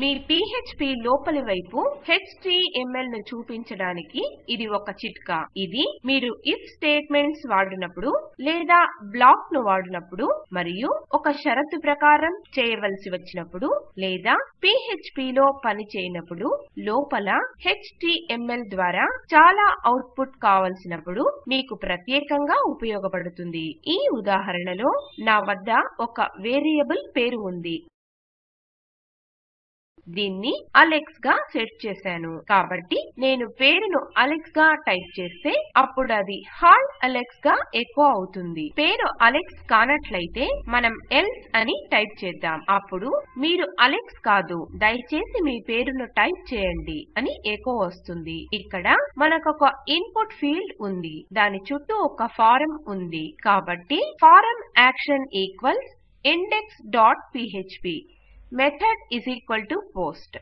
మీ PHP లోపలి వైపు HTML ను చూపించడానికి ఇది ఒక చిట్కా. ఇది మీరు if స్టేట్మెంట్స్ వాడినప్పుడు లేదా బ్లాక్ను వాడినప్పుడు మరియు ఒక షరతు ప్రకారం చేయవలసి వచ్చినప్పుడు లేదా PHP లో పని చేయనప్పుడు లోపల HTML ద్వారా చాలా అవుట్పుట్ కావలసినప్పుడు మీకు ప్రత్యేకంగా ఉపయోగపడుతుంది. ఈ ఉదాహరణలో నా వద్ద ఒక వేరియబుల్ పేరు ఉంది. దీన్ని అలెక్స్గా సెట్ చేశాను. కాబట్టి నేను పేరును అలెక్స్గా టైప్ చేస్తే అప్పుడు అది హాయ్ అలెక్స్గా ఎక్కువ అవుతుంది. పేరు అలెక్స్ కానట్లయితే మనం ఎల్స్ అని టైప్ చేద్దాం. అప్పుడు మీరు అలెక్స్ కాదు దయచేసి మీ పేరును టైప్ చేయండి అని ఎకో వస్తుంది. ఇక్కడ మనకొక ఇన్పుట్ ఫీల్డ్ ఉంది. దాని చుట్టూ ఒక ఫారం ఉంది. కాబట్టి form action equals index dot PHP. Method is equal to post.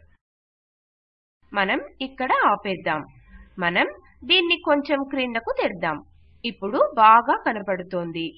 మనం ఇక్కడ ఆపేద్దాం. మనం దీన్ని కొంచెం క్రిందకు తెద్దాం. ఇప్పుడు బాగా కనపడుతోంది.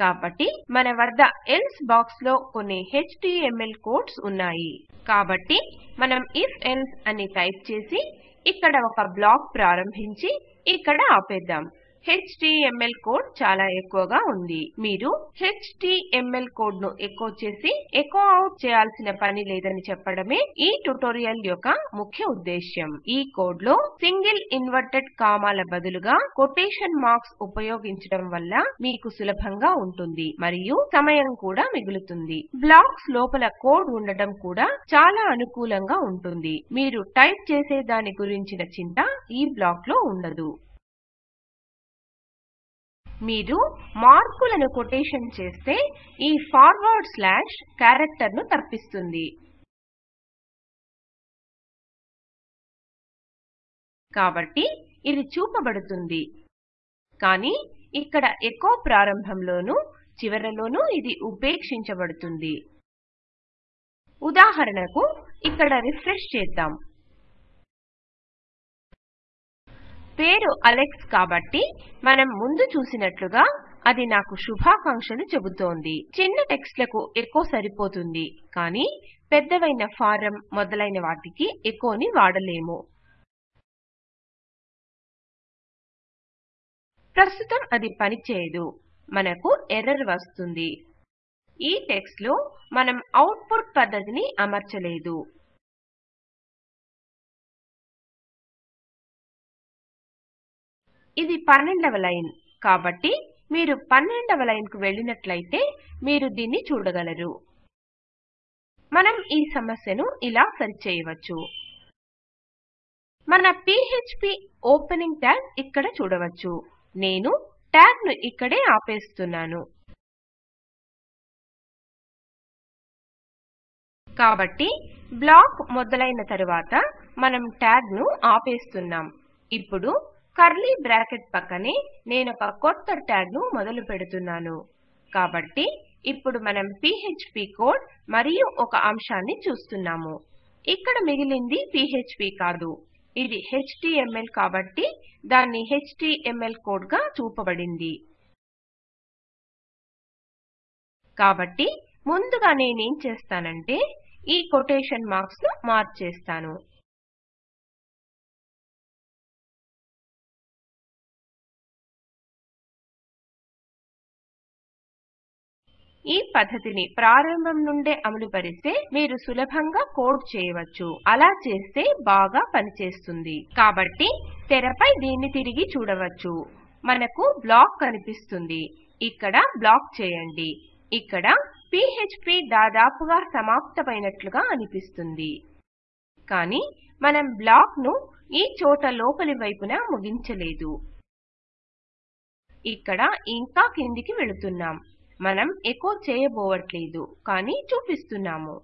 కాబట్టి మన వద్ద ఎల్స్ బాక్స్లో కొన్ని HTML కోడ్స్ ఉన్నాయి. కాబట్టి మనం if else అని టైప్ చేసి ఇక్కడ ఒక బ్లాక్ ప్రారంభించి ఇక్కడ ఆపేద్దాం. HTML కోడ్ చాలా ఎక్కువగా ఉంది. మీరు HTML కోడ్ను ఎకో చేసి ఎకో అవుట్ చేయాల్సిన పని లేదని చెప్పడమే ఈ ట్యుటోరియల్ యొక్క ముఖ్య ఉద్దేశ్యం. ఈ కోడ్లో సింగిల్ ఇన్వర్టెడ్ కామాల బదులుగా కొటేషన్ మార్క్స్ ఉపయోగించడం వల్ల మీకు సులభంగా ఉంటుంది మరియు సమయం కూడా మిగులుతుంది. బ్లాక్స్ లోపల కోడ్ ఉండడం కూడా చాలా అనుకూలంగా ఉంటుంది. మీరు టైప్ చేసే దాని గురించిన చింత ఈ బ్లాక్లో ఉండదు. మీరు మార్కులను కొటేషన్ చేస్తే ఈ ఫార్వర్డ్ స్లాష్ క్యారెక్టర్ను తర్పిస్తుంది కాబట్టి ఇది చూపబడుతుంది. కానీ ఇక్కడ ఎకో ప్రారంభంలోనూ చివరలోనూ ఇది ఉపేక్షించబడుతుంది. ఉదాహరణకు ఇక్కడ రిఫ్రెష్ చేద్దాం. పేరు అలెక్స్ కాబట్టి మనం ముందు చూసినట్లుగా అది నాకు శుభాకాంక్షలు చెబుతోంది. చిన్న టెక్స్ట్లకు ఎకో సరిపోతుంది. కానీ పెద్దవైన ఫారం మొదలైన వాటికి ఎకోని వాడలేము. ప్రస్తుతం అది పనిచేయదు. మనకు ఎర్రర్ వస్తుంది. ఈ టెక్స్ట్లో మనం అవుట్పుట్ పద్ధతిని అమర్చలేదు. ఇది పన్నెండవ లైన్. కాబట్టి మీరు పన్నెండవ లైన్కు వెళ్ళినట్లయితే మీరు దీన్ని చూడగలరు. మనం ఈ సమస్యను ఇలా సరిచేయవచ్చు మన PHP ఓపెనింగ్ ట్యాగ్ ఇక్కడ చూడవచ్చు. నేను ట్యాగ్ను ఇక్కడే ఆపేస్తున్నాను. కాబట్టి బ్లాక్ మొదలైన తరువాత మనం ట్యాగ్ను ఆపేస్తున్నాం. ఇప్పుడు కర్లీ బ్రాకెట్ పక్కనే ఒక కొత్త ట్యాగ్ను మొదలు పెడుతున్నాను. కాబట్టి ఇప్పుడు మనం PHP కోడ్ మరియు ఒక అంశాన్ని చూస్తున్నాము. ఇక్కడ మిగిలింది PHP కాదు. ఇది HTML కాబట్టి దాన్ని HTML కోడ్గా చూపబడింది. కాబట్టి ముందుగా నేనేం చేస్తానంటే ఈ కొటేషన్ మార్క్స్ను మార్చేస్తాను ఈ పద్ధతిని ప్రారంభం నుండే అమలుపరిస్తే మీరు సులభంగా కోడ్ చేయవచ్చు. అలా చేస్తే బాగా పనిచేస్తుంది. కాబట్టి తెరపై దీన్ని తిరిగి చూడవచ్చు. మనకు బ్లాక్ కనిపిస్తుంది. ఇక్కడ బ్లాక్ చేయండి. ఇక్కడ PHP దాదాపుగా సమాప్తమైనట్లుగా అనిపిస్తుంది. కానీ మనం బ్లాక్ను ఈ చోట లోపలి వైపున ముగించలేదు. ఇక్కడ ఇంకా కిందికి వెళుతున్నాం. మనం ఎకో చేయబోవట్లేదు కానీ చూపిస్తున్నాము.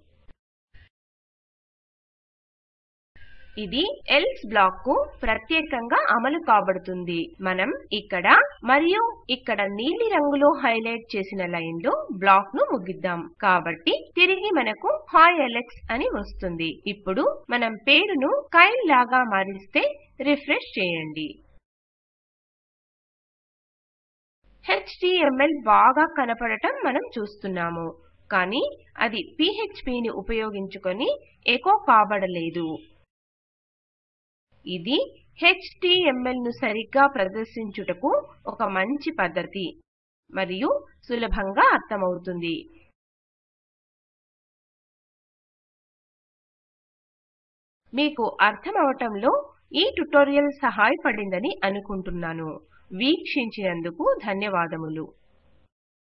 ఇది ఎల్స్ బ్లాక్కు ప్రత్యేకంగా అమలు కాబడుతుంది. మనం ఇక్కడ మరియు ఇక్కడ నీలి రంగులో హైలైట్ చేసిన లైన్లో బ్లాక్ను బ్లాక్ను ముగిద్దాం. కాబట్టి తిరిగి మనకు హాయ్ ఎలెక్స్ అని వస్తుంది. ఇప్పుడు మనం పేరును కైల్ లాగా మారిస్తే రిఫ్రెష్ చేయండి. HTML బాగా కనపడటం మనం చూస్తున్నాము. కానీ అది PHP ని ఉపయోగించుకొని ఎకో కాబడలేదు. ఇది HTML ను సరిగ్గా ప్రదర్శించుటకు ఒక మంచి పద్ధతి మరియు సులభంగా అర్థమవుతుంది. మీకు అర్థమవటంలో ఈ ట్యుటోరియల్ సహాయపడిందని అనుకుంటున్నాను. వీక్షించినందుకు ధన్యవాదములు.